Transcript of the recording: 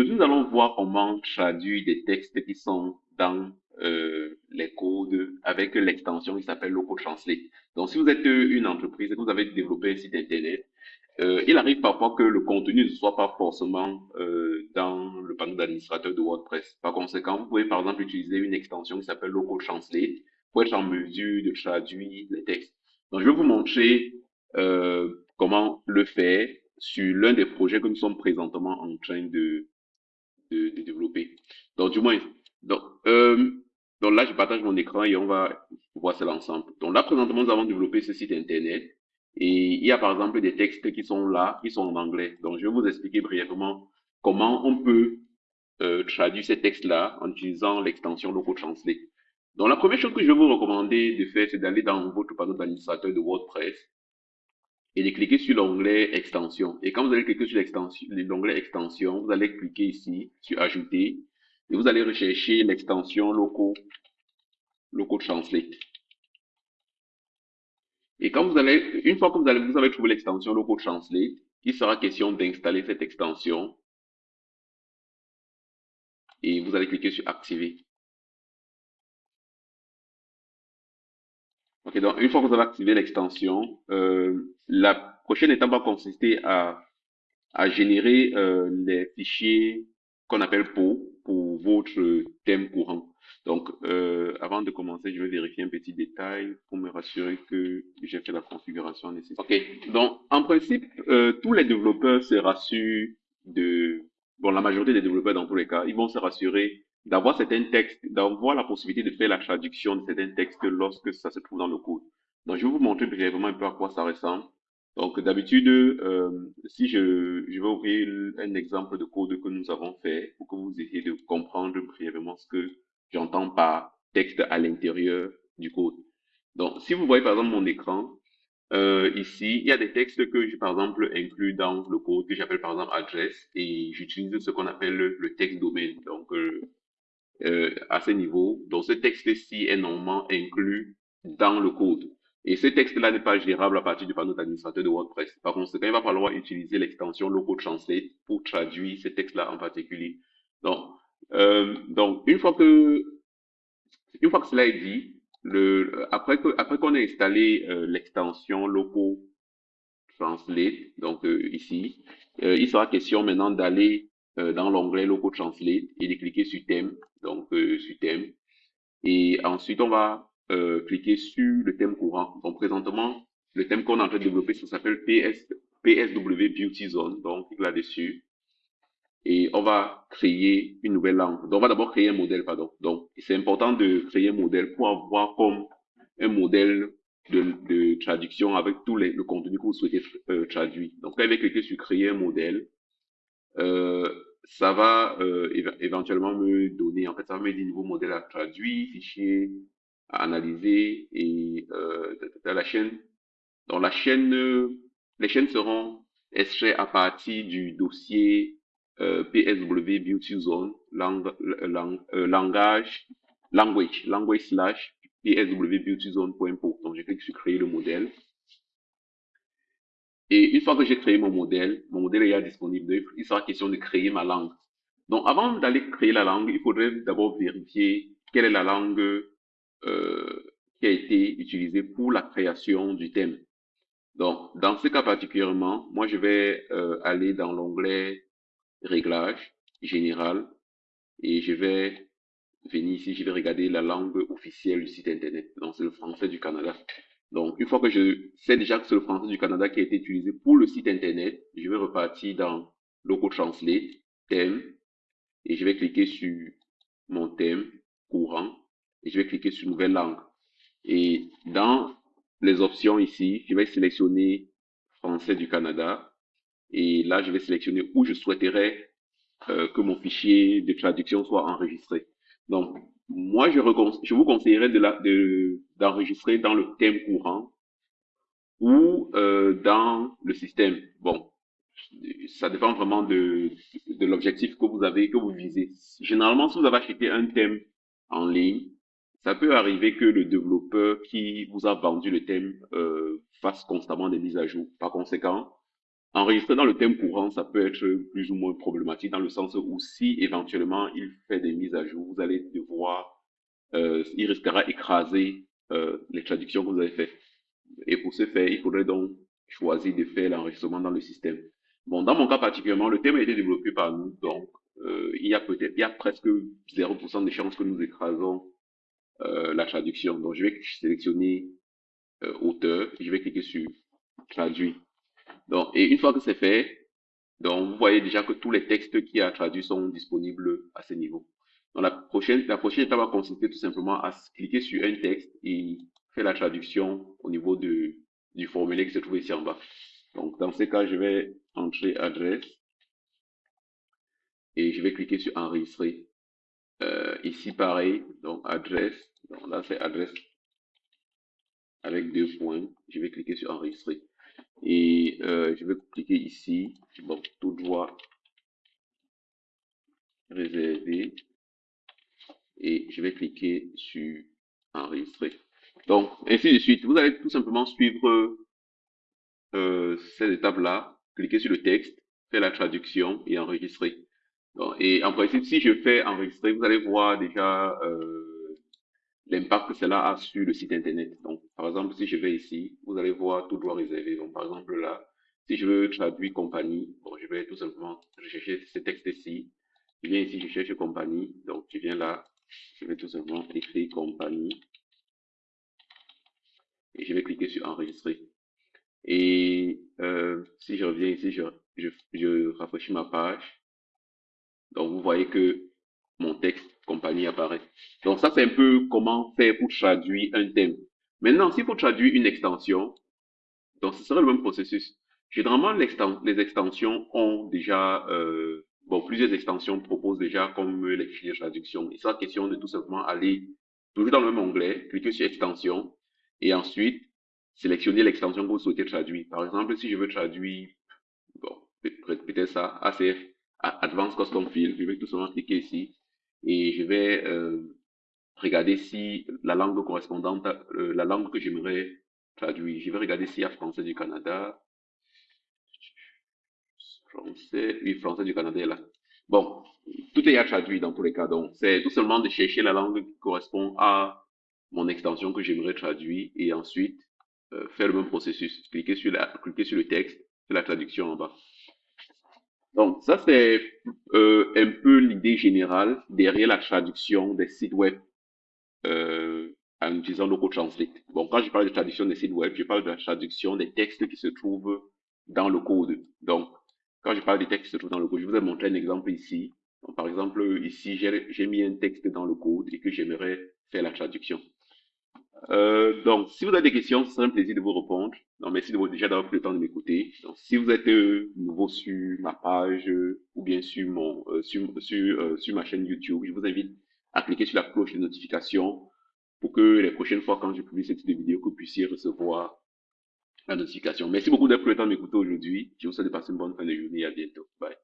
nous allons voir comment traduire des textes qui sont dans euh, les codes avec l'extension qui s'appelle Local Translate. Donc, si vous êtes une entreprise et que vous avez développé un site internet, euh, il arrive parfois que le contenu ne soit pas forcément euh, dans le panneau d'administrateur de WordPress. Par conséquent, vous pouvez par exemple utiliser une extension qui s'appelle Local Translate pour être en mesure de traduire les textes. Donc, je vais vous montrer euh, comment le faire sur l'un des projets que nous sommes présentement en train de, de, développer. Donc, du moins, donc, euh, donc là, je partage mon écran et on va voir cela ensemble. Donc là, présentement, nous avons développé ce site internet et il y a par exemple des textes qui sont là, qui sont en anglais. Donc, je vais vous expliquer brièvement comment on peut euh, traduire ces textes-là en utilisant l'extension Local Translate. Donc, la première chose que je vais vous recommander de faire, c'est d'aller dans votre panneau d'administrateur de WordPress et de cliquer sur l'onglet extension. Et quand vous allez cliquer sur l'onglet extension, vous allez cliquer ici sur ajouter et vous allez rechercher l'extension local, local translate. Et quand vous allez, une fois que vous, allez, vous avez trouvé l'extension local translate, il sera question d'installer cette extension et vous allez cliquer sur activer. Ok, donc une fois que vous avez activé l'extension, euh, la prochaine étape va consister à, à générer euh, les fichiers qu'on appelle PO pour votre thème courant. Donc, euh, avant de commencer, je vais vérifier un petit détail pour me rassurer que j'ai fait la configuration nécessaire. Ok, donc en principe, euh, tous les développeurs se rassurent de, bon, la majorité des développeurs dans tous les cas, ils vont se rassurer d'avoir certains textes, d'avoir la possibilité de faire la traduction de certains textes lorsque ça se trouve dans le code. Donc, je vais vous montrer brièvement un peu à quoi ça ressemble. Donc, d'habitude, euh, si je, je vais ouvrir un exemple de code que nous avons fait pour que vous ayez de comprendre brièvement ce que j'entends par texte à l'intérieur du code. Donc, si vous voyez par exemple mon écran, euh, ici, il y a des textes que j'ai par exemple inclus dans le code que j'appelle par exemple adresse et j'utilise ce qu'on appelle le, texte domaine. Donc, euh, euh, à ce niveau, donc ce texte-ci est normalement inclus dans le code. Et ce texte-là n'est pas gérable à partir du panneau d'administrateur de WordPress. Par conséquent, il va falloir utiliser l'extension Local Translate pour traduire ce texte-là en particulier. Donc, euh, donc une fois que une fois que cela est dit, le, après que après qu'on ait installé euh, l'extension Local Translate, donc euh, ici, euh, il sera question maintenant d'aller euh, dans l'onglet Local Translate et de cliquer sur thème, donc sur thème. Et ensuite, on va euh, cliquer sur le thème courant. Donc présentement, le thème qu'on est en train de développer, ça s'appelle PS, PSW Beauty Zone. Donc là-dessus. Et on va créer une nouvelle langue. Donc on va d'abord créer un modèle, pardon. Donc c'est important de créer un modèle pour avoir comme un modèle de, de traduction avec tout les, le contenu que vous souhaitez euh, traduire. Donc là, je vais cliquer sur créer un modèle. Euh, ça va euh, éventuellement me donner, en fait, ça va me dire nouveau modèle à traduire, fichier, à analyser et euh, la chaîne. Dans la chaîne, les chaînes seront extraites à partir du dossier euh, PSW Beauty Zone, lang, euh, langage, language, language slash PSW Beauty Zone.po. Donc, je clique sur créer le modèle. Et une fois que j'ai créé mon modèle, mon modèle est disponible, il sera question de créer ma langue. Donc, avant d'aller créer la langue, il faudrait d'abord vérifier quelle est la langue euh, qui a été utilisé pour la création du thème. Donc, dans ce cas particulièrement, moi, je vais euh, aller dans l'onglet Réglages, Général, et je vais venir ici, je vais regarder la langue officielle du site Internet. Donc, c'est le français du Canada. Donc, une fois que je sais déjà que c'est le français du Canada qui a été utilisé pour le site Internet, je vais repartir dans Local Translate, thème, et je vais cliquer sur mon thème courant et je vais cliquer sur nouvelle langue. Et dans les options ici, je vais sélectionner français du Canada. Et là, je vais sélectionner où je souhaiterais euh, que mon fichier de traduction soit enregistré. Donc, moi, je, vous conseillerais de d'enregistrer dans le thème courant ou euh, dans le système. Bon, ça dépend vraiment de, de l'objectif que vous avez, que vous visez. Généralement, si vous avez acheté un thème en ligne, ça peut arriver que le développeur qui vous a vendu le thème euh, fasse constamment des mises à jour. Par conséquent, enregistrer dans le thème courant, ça peut être plus ou moins problématique dans le sens où si éventuellement il fait des mises à jour, vous allez devoir, euh, il risquera écraser euh, les traductions que vous avez faites. Et pour ce faire, il faudrait donc choisir de faire l'enregistrement dans le système. Bon, dans mon cas particulièrement, le thème a été développé par nous, donc euh, il y a peut-être, il y a presque 0% de chances que nous écrasons euh, la traduction. Donc, je vais sélectionner euh, auteur, je vais cliquer sur traduit. Donc, et une fois que c'est fait, donc vous voyez déjà que tous les textes qui a traduit sont disponibles à ce niveau. La prochaine, la prochaine étape va consister tout simplement à cliquer sur un texte et faire la traduction au niveau de, du formulaire qui se trouve ici en bas. Donc, dans ce cas, je vais entrer adresse et je vais cliquer sur enregistrer. Euh, ici, pareil, donc adresse, donc là c'est adresse avec deux points. Je vais cliquer sur enregistrer et euh, je vais cliquer ici, bon, tout droit réservé et je vais cliquer sur enregistrer. Donc, ainsi de suite. Vous allez tout simplement suivre euh, cette étape-là, cliquer sur le texte, faire la traduction et enregistrer. Donc, et en principe, si je fais enregistrer, vous allez voir déjà euh, l'impact que cela a sur le site internet. Donc, par exemple, si je vais ici, vous allez voir tout droit réservé. Donc, par exemple, là, si je veux traduire compagnie, bon, je vais tout simplement rechercher ce texte-ci. Je viens ici, je cherche compagnie. Donc, je viens là, je vais tout simplement écrire compagnie. Et je vais cliquer sur enregistrer. Et euh, si je reviens ici, je, je, je rafraîchis ma page. Donc, vous voyez que mon texte compagnie apparaît. Donc, ça, c'est un peu comment faire pour traduire un thème. Maintenant, s'il faut traduire une extension, donc ce serait le même processus. Généralement, les extensions ont déjà, euh, bon, plusieurs extensions proposent déjà comme les fichiers de traduction. Il sera question de tout simplement aller toujours dans le même onglet, cliquer sur extension, et ensuite sélectionner l'extension que vous souhaitez traduire. Par exemple, si je veux traduire, bon, peut-être ça, ACF, Advanced Custom Field, je vais tout simplement cliquer ici et je vais euh, regarder si la langue correspondante, euh, la langue que j'aimerais traduire. Je vais regarder s'il y a français du Canada. Français, oui, français du Canada est là. Bon, tout est à traduit dans tous les cas. Donc, c'est tout simplement de chercher la langue qui correspond à mon extension que j'aimerais traduire et ensuite euh, faire le même processus. Cliquer sur, la, cliquer sur le texte, faire la traduction en bas. Donc, ça, c'est euh, un peu l'idée générale derrière la traduction des sites web en utilisant Local Translate. Bon, quand je parle de traduction des sites web, je parle de la traduction des textes qui se trouvent dans le code. Donc, quand je parle des textes qui se trouvent dans le code, je vous ai montré un exemple ici. Donc, par exemple, ici, j'ai mis un texte dans le code et que j'aimerais faire la traduction. Euh, donc, si vous avez des questions, ce serait un plaisir de vous répondre. Donc, merci de vous déjà d'avoir pris le temps de m'écouter. Donc, si vous êtes euh, nouveau sur ma page euh, ou bien sur mon euh, sur sur, euh, sur ma chaîne YouTube, je vous invite à cliquer sur la cloche de notification pour que les prochaines fois quand je publie cette vidéo, que vous puissiez recevoir la notification. Merci beaucoup d'avoir pris le m'écouter aujourd'hui. Je vous souhaite de passer une bonne fin de journée. À bientôt. Bye.